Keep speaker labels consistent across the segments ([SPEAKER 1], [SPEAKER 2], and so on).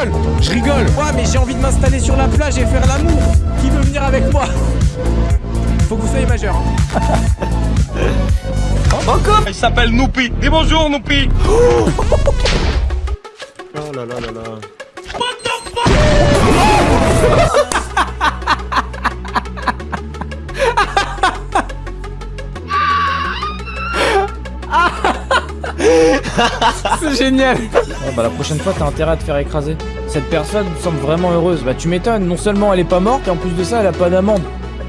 [SPEAKER 1] rigole, je rigole. Ouais, mais j'ai envie de m'installer sur la plage et faire l'amour. Qui veut venir avec moi? Faut que vous soyez majeur. hein.
[SPEAKER 2] Encore?
[SPEAKER 3] Il s'appelle Noupi. Dis bonjour, Noupi.
[SPEAKER 4] Oh là là là là.
[SPEAKER 1] C'est génial. bah la prochaine fois, t'as intérêt à te faire écraser. Cette personne semble vraiment heureuse. Bah tu m'étonnes. Non seulement elle est pas morte, et en plus de ça, elle a pas d'amende.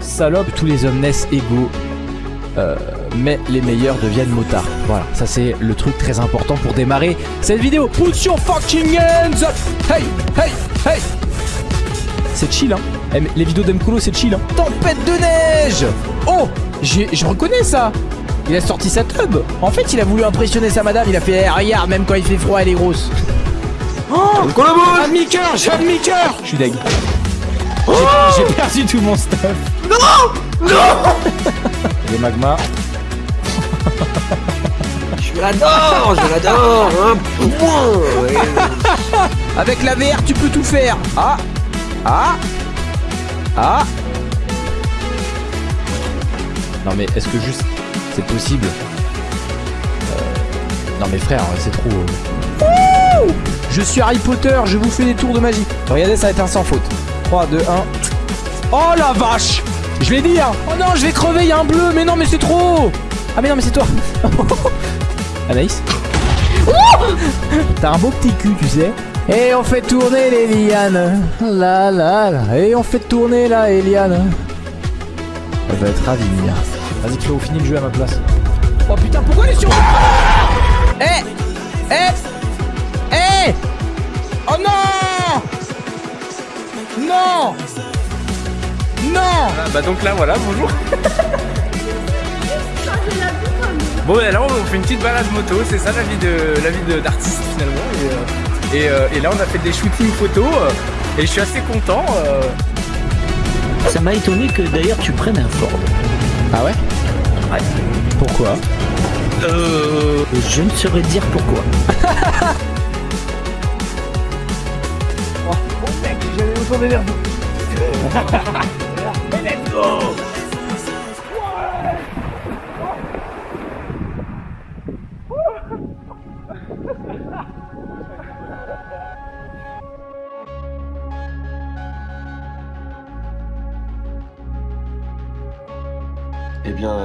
[SPEAKER 1] Salope. Tous les hommes naissent égaux. Euh, mais les meilleurs deviennent motards. Voilà, ça c'est le truc très important pour démarrer cette vidéo. Put your fucking hands up Hey, hey, hey C'est chill, hein Eh, Les vidéos d'Emkolo, c'est chill, hein Tempête de neige Oh j'ai- Je reconnais ça Il a sorti sa tub En fait, il a voulu impressionner sa madame, il a fait Eh, Regarde, même quand il fait froid, elle est grosse !» Oh Un demi-cœur J'ai un demi-cœur Je suis deg. J'ai- J'ai perdu tout mon stuff Non Non Les magmas.
[SPEAKER 2] Je l'adore, je l'adore hein. Ouais.
[SPEAKER 1] Avec la VR, tu peux tout faire. Ah Ah Ah Non mais est-ce que juste c'est possible Euh, Non mais frère, c'est trop. euh. Ouh je suis Harry Potter, je vous fais des tours de magie. Regardez, ça va être un sans faute. 3, 2, 1. Oh la vache Je l'ai dit hein Oh non, je vais crever, il y a un bleu, mais non mais c'est trop Ah mais non mais c'est toi Anaïs T'as un beau petit cul, tu sais. Et on fait tourner les lianes. La la la. Et on fait tourner la Eliane. Elle va être ravie, Mia. Vas-y, Cléo, finis le jeu à ma place. Oh putain, pourquoi est sur Eh Eh Eh Oh non Non Non
[SPEAKER 3] Bah donc là, voilà, bonjour. Bon, là, on fait une petite balade moto. C'est ça la vie de la vie de- d'artiste finalement. Et, euh, et, euh, et là, on a fait des shootings photos. euh, et je suis assez content. euh.
[SPEAKER 5] Ça m'a étonné que d'ailleurs tu prennes un Ford.
[SPEAKER 1] Ah ouais
[SPEAKER 5] Ouais.
[SPEAKER 1] Pourquoi
[SPEAKER 5] Euh, je ne saurais dire pourquoi.
[SPEAKER 4] Eh bien,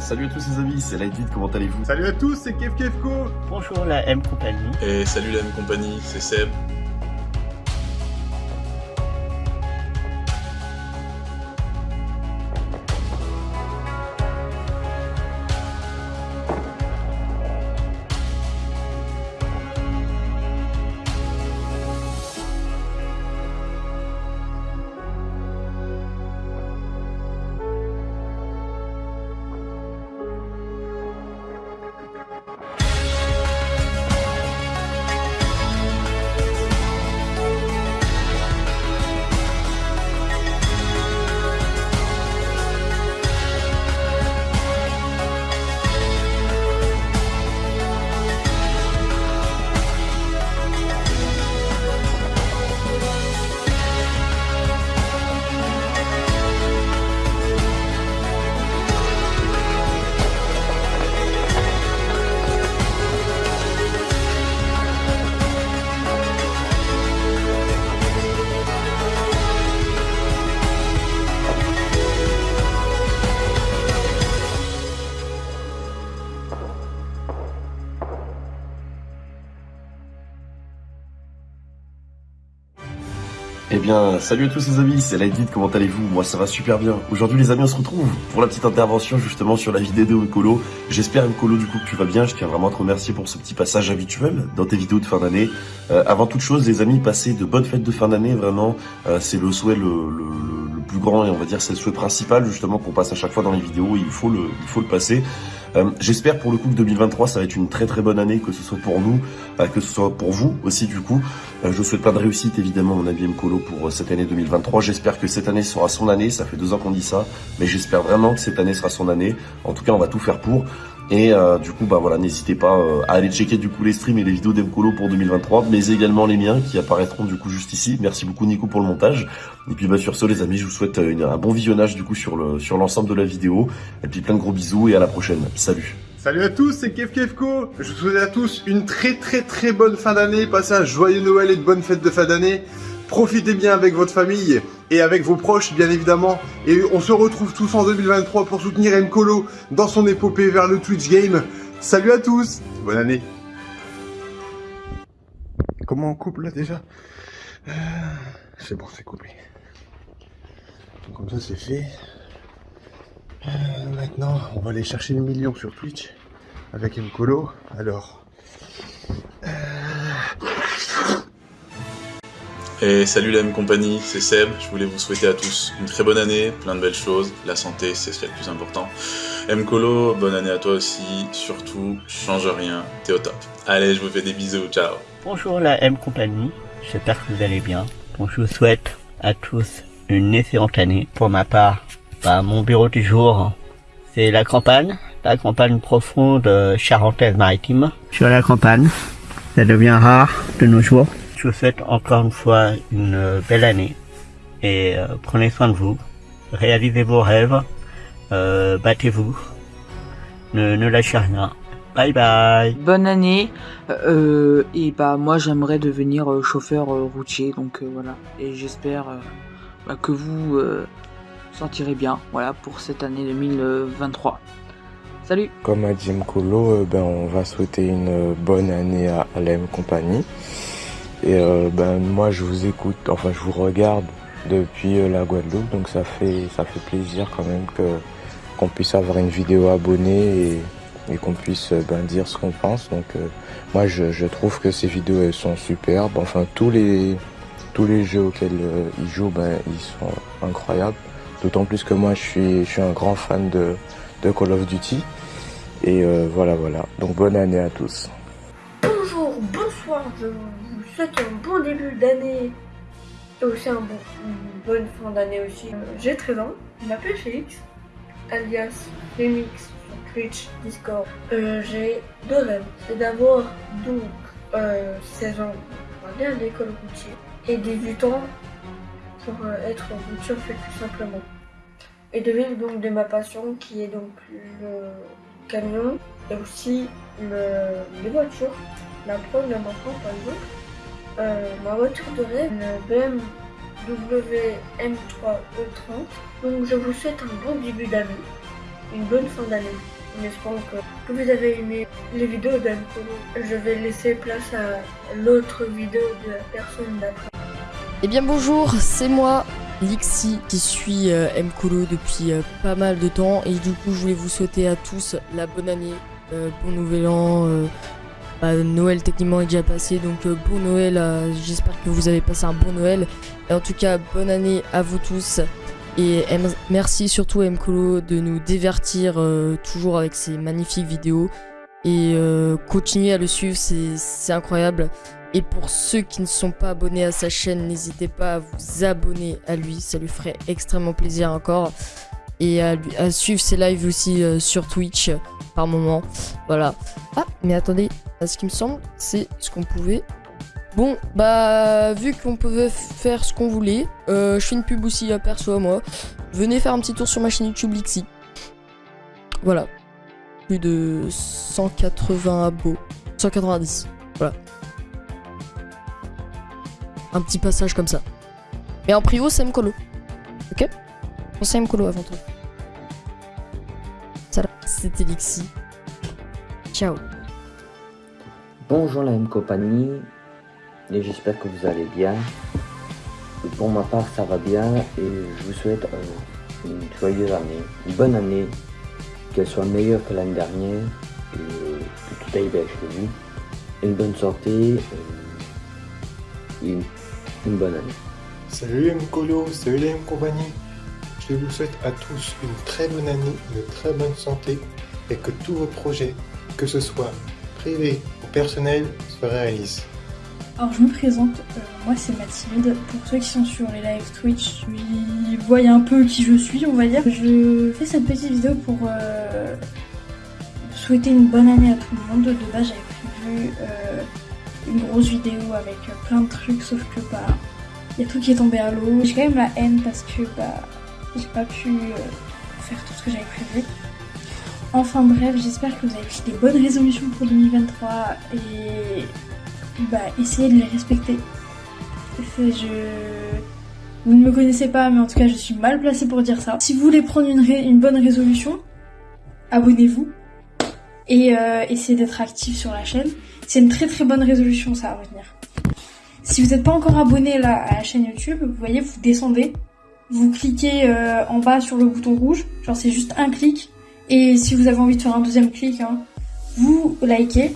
[SPEAKER 4] salut à tous les amis, c'est Lightbeat, comment allez-vous?
[SPEAKER 6] Salut à tous, c'est Kev Kevko
[SPEAKER 5] Bonjour la M compagnie.
[SPEAKER 7] Et salut la même compagnie, c'est Seb.
[SPEAKER 4] Eh bien, salut à tous les amis, c'est Lightbeat, comment allez-vous? Moi ça va super bien. Aujourd'hui les amis, on se retrouve pour la petite intervention justement sur la vidéo de Mkolo. J'espère Mkolo du coup que tu vas bien, je tiens vraiment à te remercier pour ce petit passage habituel dans tes vidéos de fin d'année. Euh, avant toute chose les amis, passez de bonnes fêtes de fin d'année, vraiment, Euh, c'est le souhait le, plus grand et on va dire c'est le souhait principal justement qu'on passe à chaque fois dans les vidéos, il il faut le passer. Euh, J'espère pour le coup que 2023 ça va être une très très bonne année, que ce soit pour nous, euh, que ce soit pour vous aussi du coup. Euh, je vous souhaite plein de réussite évidemment mon ami Mkolo pour euh, cette année 2023. J'espère que cette année sera son année, ça fait deux ans qu'on dit ça, mais j'espère vraiment que cette année sera son année. En tout cas on va tout faire pour. Et euh, du coup, bah voilà, n'hésitez pas euh, à aller checker du coup les streams et les vidéos d'Emcolo pour 2023, mais également les miens qui apparaîtront du coup juste ici. Merci beaucoup Nico pour le montage. Et puis bah sur ce les amis, je vous souhaite une- un bon visionnage du coup sur le sur l'ensemble de la vidéo. Et puis plein de gros bisous et à la prochaine. Salut.
[SPEAKER 6] Salut à tous, c'est Kev Kevko. Je vous souhaite à tous une très très très bonne fin d'année. Passez un joyeux Noël et de bonnes fêtes de fin d'année. Profitez bien avec votre famille et avec vos proches, bien évidemment. Et on se retrouve tous en 2023 pour soutenir Mkolo dans son épopée vers le Twitch Game. Salut à tous, bonne année. Comment on coupe là déjà? Euh, C'est bon, c'est coupé. Comme ça, c'est fait. Euh, maintenant, on va aller chercher le million sur Twitch avec Mkolo. Alors,
[SPEAKER 7] Et salut la M compagnie, c'est Seb. Je voulais vous souhaiter à tous une très bonne année, plein de belles choses. La santé, c'est ce qui est le plus important. M Colo, bonne année à toi aussi. Surtout, change rien, t'es au top. Allez, je vous fais des bisous, ciao.
[SPEAKER 5] Bonjour la M Compagnie, j'espère que vous allez bien. Bon, je vous souhaite à tous une excellente année. Pour ma part, bah, mon bureau du jour, c'est la campagne, la campagne profonde euh, charentaise-maritime. Sur la campagne, ça devient rare de nos jours. Je vous souhaite encore une fois une euh, belle année et euh, prenez soin de vous. Réalisez vos rêves, euh, battez-vous, ne, ne lâchez rien. Bye bye
[SPEAKER 8] Bonne année. Euh, et bah moi j'aimerais devenir euh, chauffeur euh, routier, donc euh, voilà. Et j'espère euh, bah, que vous euh, sortirez bien, voilà, pour cette année 2023. Salut.
[SPEAKER 9] Comme a dit Mkolo, euh, ben, on va souhaiter une bonne année à, à la M Compagnie. Et euh, ben, moi, je vous écoute, enfin, je vous regarde depuis euh, la Guadeloupe, donc ça fait, ça fait plaisir quand même qu'on puisse avoir une vidéo abonnée et, qu'on puisse euh, ben, dire ce qu'on pense. Donc, moi, je, trouve que ces vidéos elles sont superbes. Enfin, tous les tous les jeux auxquels ils jouent, ben, ils sont incroyables. D'autant plus que moi, je suis, je suis un grand fan de, de Call of Duty. Et voilà, voilà. Donc bonne année à tous.
[SPEAKER 10] Bonjour, bonsoir, je un bon début d'année et aussi un bon, une bonne fin d'année aussi. Euh, J'ai 13 ans, je m'appelle Félix, alias Remix Twitch, Discord. Euh, J'ai deux rêves, c'est d'avoir donc euh, 16 ans pour aller à l'école routière et 18 ans pour euh, être routier fait tout simplement. Et de vivre donc de ma passion qui est donc le camion et aussi le, les voitures. La preuve, là maintenant, par exemple, euh, ma voiture de rêve, une BMW M3 E30. Donc je vous souhaite un bon début d'année, une bonne fin d'année. En espérant que, vous avez aimé les vidéos d'Ancolo. Je vais laisser place à l'autre vidéo de la personne d'après.
[SPEAKER 11] Eh bien bonjour, c'est moi, Lixi, qui suis euh, depuis euh, pas mal de temps et du coup je voulais vous souhaiter à tous la bonne année, euh, bon nouvel an, bah, Noël techniquement est déjà passé donc euh, bon Noël, euh, j'espère que vous avez passé un bon Noël et en tout cas bonne année à vous tous et merci surtout à Mcolo de nous divertir euh, toujours avec ses magnifiques vidéos et continuez à le suivre, c'est incroyable. Et pour ceux qui ne sont pas abonnés à sa chaîne, n'hésitez pas à vous abonner à lui, ça lui ferait extrêmement plaisir encore. Et à, suivre ses lives aussi sur Twitch par moment. Voilà. Ah, mais attendez, ce qui me semble, c'est ce qu'on pouvait. Bon, bah, vu qu'on pouvait faire ce qu'on voulait, euh, je fais une pub aussi à perso moi. Venez faire un petit tour sur ma chaîne YouTube Lixi. Voilà. Plus de 180 abos. 190. Voilà un petit passage comme ça. Mais en prio, c'est Mkolo. Ok? Pensez à Mkolo avant tout. C'était Lixi. Ciao.
[SPEAKER 12] Bonjour la M compagnie et j'espère que vous allez bien. Et pour ma part ça va bien et je vous souhaite euh, une joyeuse année, une bonne année, qu'elle soit meilleure que l'année dernière et que tout aille bien chez vous. Une bonne santé euh, et une, une bonne année.
[SPEAKER 13] Salut Mkolo, salut la M compagnie. Je vous souhaite à tous une très bonne année, une très bonne santé et que tous vos projets, que ce soit privés ou personnels, se réalisent.
[SPEAKER 14] Alors je me présente, euh, moi c'est Mathilde. Pour ceux qui sont sur les live Twitch, ils voient un peu qui je suis, on va dire. Je fais cette petite vidéo pour euh, souhaiter une bonne année à tout le monde. De base, j'avais prévu euh, une grosse vidéo avec plein de trucs, sauf que bah, il y a tout qui est tombé à l'eau. J'ai quand même la haine parce que bah, j'ai pas pu euh, faire tout ce que j'avais prévu. Enfin bref, j'espère que vous avez pris des bonnes résolutions pour 2023 et bah, essayez de les respecter. Je... Vous ne me connaissez pas, mais en tout cas, je suis mal placée pour dire ça. Si vous voulez prendre une, une bonne résolution, abonnez-vous et euh, essayez d'être actif sur la chaîne. C'est une très très bonne résolution, ça, à retenir. Si vous n'êtes pas encore abonné là, à la chaîne YouTube, vous voyez, vous descendez, vous cliquez euh, en bas sur le bouton rouge, genre c'est juste un clic, et si vous avez envie de faire un deuxième clic, hein, vous likez.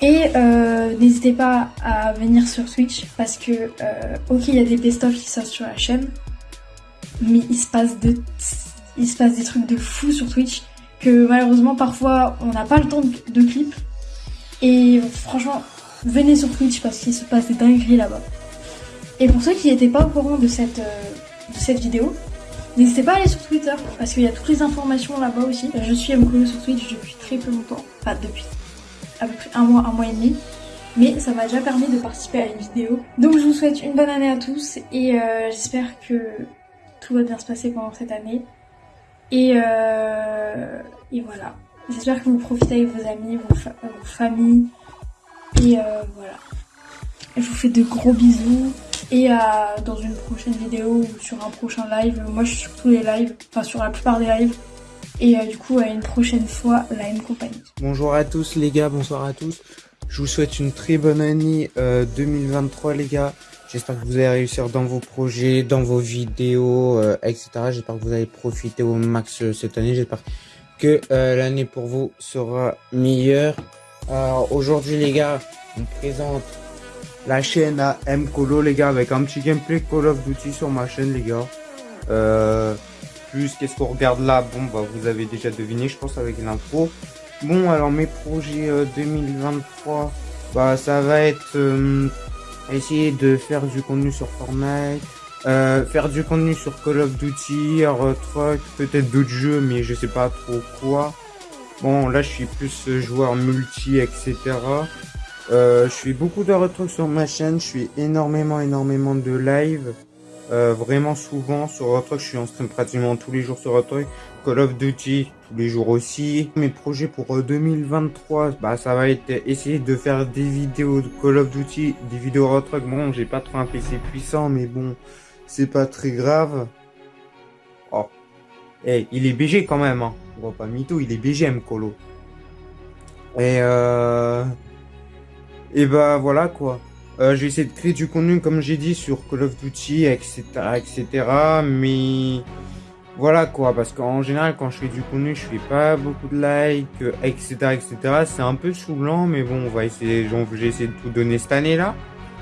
[SPEAKER 14] Et euh, n'hésitez pas à venir sur Twitch parce que, euh, ok, il y a des best-of qui sortent sur la chaîne, mais il se passe de, il se passe des trucs de fou sur Twitch que malheureusement parfois on n'a pas le temps de, clip. Et franchement, venez sur Twitch parce qu'il se passe des dingueries là-bas. Et pour ceux qui n'étaient pas au courant de cette, de cette vidéo, n'hésitez pas à aller sur Twitter parce qu'il y a toutes les informations là-bas aussi. Je suis Mkolo sur Twitch depuis très peu longtemps, enfin depuis à peu près un mois, un mois et demi. Mais ça m'a déjà permis de participer à une vidéo. Donc je vous souhaite une bonne année à tous et euh, j'espère que tout va bien se passer pendant cette année. Et, euh, et voilà. J'espère que vous profitez avec vos amis, vos familles. Et euh, voilà. Je vous fais de gros bisous. Et à, dans une prochaine vidéo ou sur un prochain live. Moi je suis sur tous les lives, enfin sur la plupart des lives. Et euh, du coup, à une prochaine fois, la M Compagnie.
[SPEAKER 9] Bonjour à tous les gars, bonsoir à tous. Je vous souhaite une très bonne année euh, 2023 les gars. J'espère que vous allez réussir dans vos projets, dans vos vidéos, euh, etc. J'espère que vous allez profiter au max euh, cette année. J'espère que euh, l'année pour vous sera meilleure. Alors aujourd'hui les gars, on présente la chaîne à M Colo les gars avec un petit gameplay Call of Duty sur ma chaîne les gars. Euh, plus qu'est-ce qu'on regarde là? Bon bah vous avez déjà deviné je pense avec l'intro. Bon alors mes projets euh, 2023 bah ça va être euh, essayer de faire du contenu sur Fortnite, euh, faire du contenu sur Call of Duty, Truck, peut-être d'autres jeux mais je sais pas trop quoi. Bon là je suis plus joueur multi etc. Euh, je fais beaucoup de retrucs sur ma chaîne, je fais énormément énormément de live. Euh, vraiment souvent sur Retruck, je suis en stream pratiquement tous les jours sur Retruck. Call of Duty tous les jours aussi. Mes projets pour 2023, bah ça va être essayer de faire des vidéos de Call of Duty, des vidéos Retruck. Bon, j'ai pas trop un PC puissant, mais bon, c'est pas très grave. Oh, eh, il est BG quand même, hein. On voit pas mytho, il est BGM Colo. Et euh... Et bah voilà quoi. Euh, je vais essayer de créer du contenu comme j'ai dit sur Call of Duty, etc. etc. Mais voilà quoi, parce qu'en général quand je fais du contenu, je fais pas beaucoup de likes, etc. etc. C'est un peu saoulant, mais bon, on va essayer, j'ai essayé de tout donner cette année là.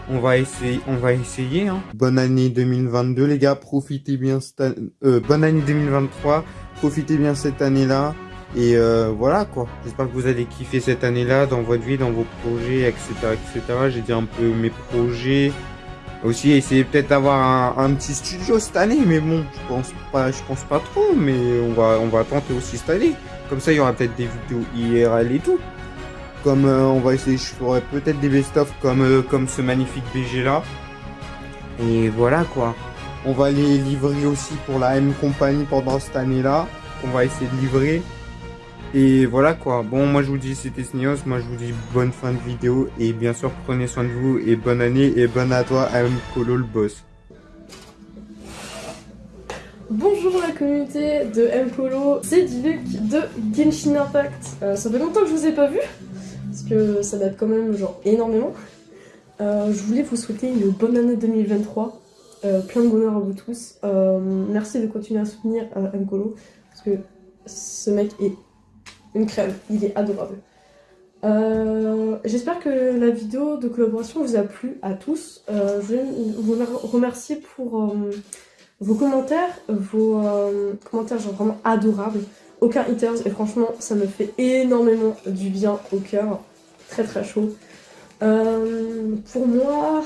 [SPEAKER 9] On va essayer, on va essayer. Hein. Bonne année 2022 les gars, profitez bien cette euh, bonne année 2023, profitez bien cette année là. Et euh, voilà quoi. J'espère que vous allez kiffer cette année-là dans votre vie, dans vos projets, etc. etc. J'ai dit un peu mes projets. Aussi essayer peut-être d'avoir un, petit studio cette année, mais bon, je pense pas, je pense pas trop, mais on va, on va tenter aussi cette année. Comme ça, il y aura peut-être des vidéos IRL et tout. Comme euh, on va essayer, je ferai peut-être des best-of comme, euh, comme ce magnifique BG là. Et voilà quoi. On va les livrer aussi pour la M Company pendant cette année-là. On va essayer de livrer. Et voilà quoi. Bon, moi je vous dis c'était Snios. Moi je vous dis bonne fin de vidéo. Et bien sûr, prenez soin de vous. Et bonne année. Et bonne à toi, M Colo le boss.
[SPEAKER 15] Bonjour la communauté de M Colo. C'est Diluc de Genshin Impact. Euh, ça fait longtemps que je vous ai pas vu. Parce que ça date quand même genre énormément. Euh, je voulais vous souhaiter une bonne année 2023. Euh, plein de bonheur à vous tous. merci de continuer à soutenir M Colo. Parce que ce mec est une crème, il est adorable. Euh, J'espère que la vidéo de collaboration vous a plu à tous. Euh, je vous remercier pour euh, vos commentaires, vos euh, commentaires vraiment adorables. Aucun haters et franchement ça me fait énormément du bien au cœur. Très très chaud. Pour moi,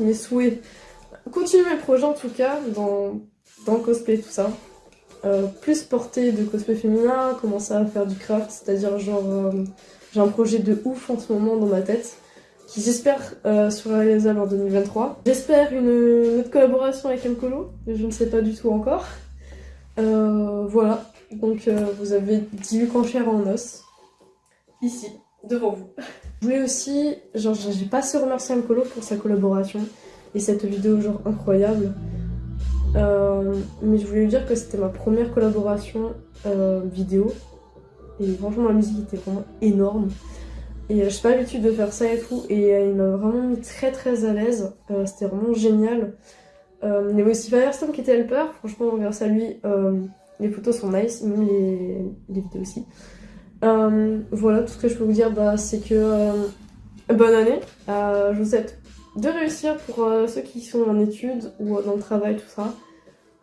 [SPEAKER 15] mes souhaits, continuer mes projets en tout cas, dans, dans le cosplay tout ça. Euh, plus porter de cosplay féminin, commencer à faire du craft, c'est-à-dire genre euh, j'ai un projet de ouf en ce moment dans ma tête qui j'espère euh, sera réalisable en 2023. J'espère une, autre collaboration avec Mcolo, je ne sais pas du tout encore. Voilà, donc vous avez 18 enchères en os, ici, devant vous. Je voulais aussi, genre j'ai pas assez remercié Mcolo pour sa collaboration et cette vidéo genre incroyable. Euh, mais je voulais lui dire que c'était ma première collaboration euh, vidéo. Et franchement, la musique était vraiment énorme. Et euh, je suis pas l'habitude de faire ça et tout. Et euh, il m'a vraiment mis très très à l'aise. C'était vraiment génial. Il y avait aussi Firestone qui était helper. Franchement, grâce à lui, les photos sont nice. Même les, les vidéos aussi. voilà, tout ce que je peux vous dire, bah, c'est que bonne année. je vous souhaite de réussir pour euh, ceux qui sont en études ou dans le travail, tout ça.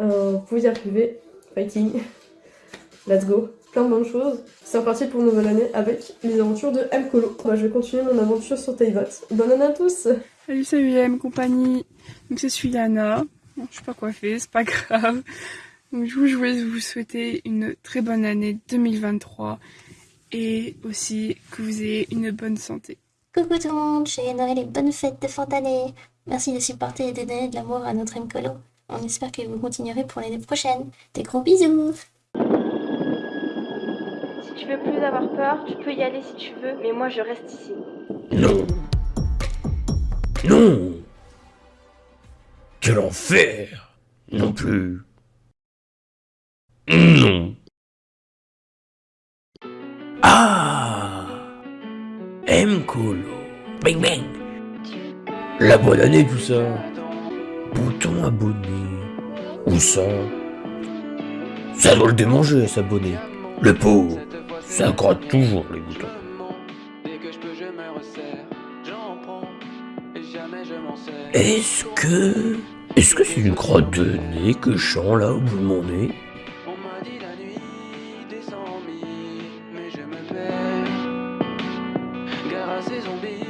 [SPEAKER 15] Euh, vous y arriver. Fighting. Let's go. Plein de bonnes choses. C'est reparti pour une nouvelle année avec les aventures de M. Colo. Je vais continuer mon aventure sur Taivot. Bonne année à tous
[SPEAKER 16] Salut, salut M compagnie. Donc, je suis Yana. Bon, je suis pas coiffée, c'est pas grave. Donc, je voulais vous souhaiter une très bonne année 2023 et aussi que vous ayez une bonne santé.
[SPEAKER 17] Coucou tout le monde, j'ai Noël et bonnes fêtes de fin d'année. Merci de supporter et de donner de l'amour à notre Mcolo. On espère que vous continuerez pour l'année prochaine. Des gros bisous
[SPEAKER 18] Si tu veux plus avoir peur, tu peux y aller si tu veux, mais moi je reste ici.
[SPEAKER 2] Non Non Quel enfer Non plus. Non. Ah M-Colo. Bang bang. La bonne année tout ça. Bouton abonné. Où ça? Ça doit le démanger s'abonner. Le pauvre. Ça gratte toujours les boutons. Est-ce que... Est-ce que c'est une crotte de nez que je là au bout de mon nez?
[SPEAKER 17] zombies